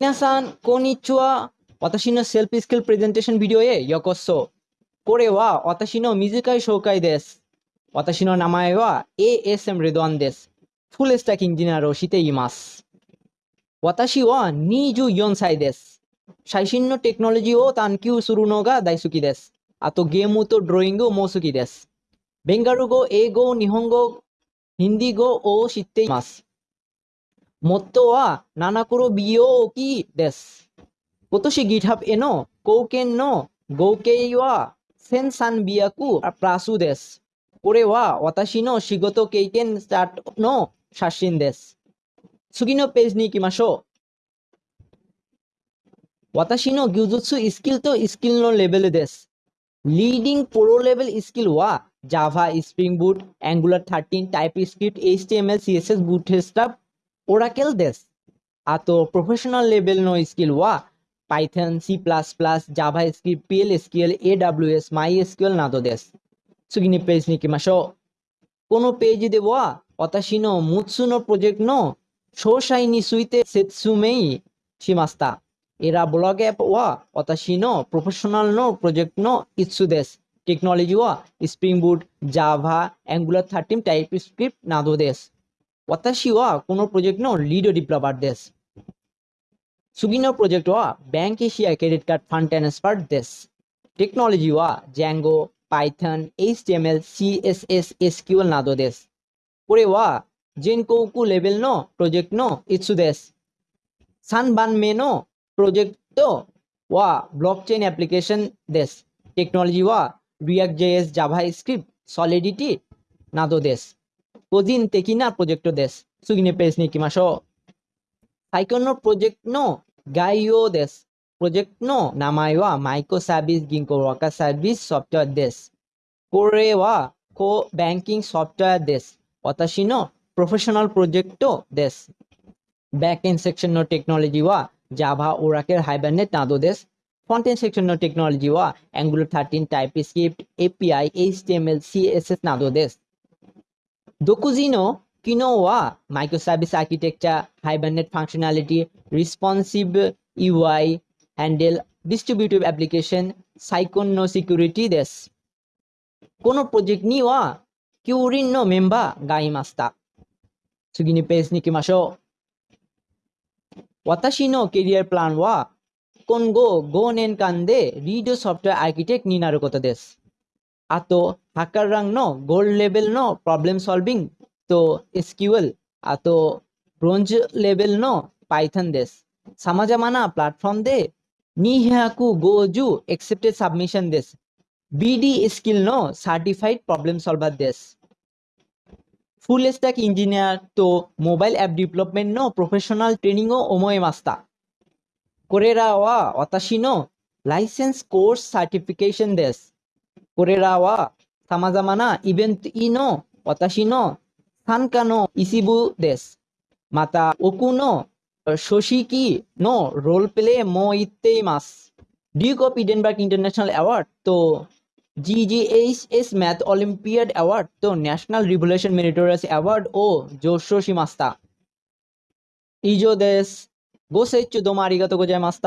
皆さん、こんにちは。私のセルフスキルプレゼンテーションビデオへようこそ。これは私の短い紹介です。私の名前は ASM レドワンです。フルスタックエンジニアをしています。私は24歳です。最新のテクノロジーを探求するのが大好きです。あとゲームとドローイングも好きです。ベンガル語、英語、日本語、ヒンディ語を知っています。元は七黒美容器です。今年 GitHub への貢献の合計は1300プラスです。これは私の仕事経験スタートの写真です。次のページに行きましょう。私の技術スキルとスキルのレベルです。リーディングプロレベルスキルは Java、Spring Boot、Angular 13、TypeScript、HTML、CSS、Bootstrap、 Oracle দেশ આ professional level নো સ્કિલ ওয়া Python C plus plus JavaScript PL skill A W S my skill না তো দেশ সুগিনি পেজ ની કિમા কোনো পেজ দেওয়া মুৎসু নো প্রজেক্ট নো শোশাইনি সুইতে সেৎসুমেই সীমাস্তা এরা ব্লগ অ্যাপ ওয়া অতাশিনো প্রফেশনাল নো প্রজেক্ট নো ইৎসুদেশ টেকনোলজি ওয়া Spring Boot Java Angular thirteen TypeScript নাদোদেশ 私のプロフェッショナルのプロジェクトの5つです。テクノロジーは Spring Boot、Java、Angular 13、TypeScript などです。私はこのプロジェクトのリードディベロッパーです。次のプロジェクトは Bank Asia Credit Card Fund Transfer です。テクノロジーは Django、Python、HTML、CSS、SQL などです。これは全国レベルのプロジェクトの5つです。3番目のプロジェクトはブロックチェーンアプリケーションです。テクノロジーは React.js、JavaScript、Solidity などです。 個人的なプロジェクトです。次のページに行きましょう。最後のプロジェクトの概要です。プロジェクトの名前はマイクロサービス銀行ワーカーサービスソフトウェアです。これはコーバンキングソフトウェアです。私のプロフェッショナルプロジェクトです。バックエンドセクションのテクノロジーは Java、Oracle、Hibernate などです。フロントエンドセクションのテクノロジーは Angular 13、TypeScript、API、HTML、CSS などです。 独自の機能はマイクロサービスアーキテクチャ、Hibernate ファンクショナリティ、Responsive UI、Handle、Distributive Application、サイコンのセキュリティです。このプロジェクトには9人のメンバーがいました。次にページに行きましょう。私のキャリアプランは今後5年間でリードソフトウェアアーキテクトになることです。আতো হাকার রাং নো গোল্ড লেভেল নো প্রবলেম সলভিং তো SQL আতো bronze level নো Python দেশ সামাজা মানা platform দে নি হ্যাঁ গো জু এক্সেপ্টেড সাবমিশন দেশ বিডি স্কিল নো সার্টিফাইড প্রবলেম সলভার দেশ ফুল স্ট্যাক ইঞ্জিনিয়ার তো মোবাইল অ্যাপ ডেভেলপমেন্ট ন প্রফেশনাল ট্রেনিংও ওময় মাস্তা করেরা অতাশি ন লাইসেন্স কোর্স সার্টিফিকেশন দেশ কোরেরাওয়া দেশ মাতা ওকুনো শশী কি মাস ইন্টারন্যাশনাল অ্যাওয়ার্ড তো G G H S math olympiad award তো ন্যাশনাল রিভলিউশন মেরিটোরিয়াস অ্যাওয়ার্ড ও জোশী মাস্তা ইজো দেশ গোসে চুদমারিগত গোজায় মাস্তা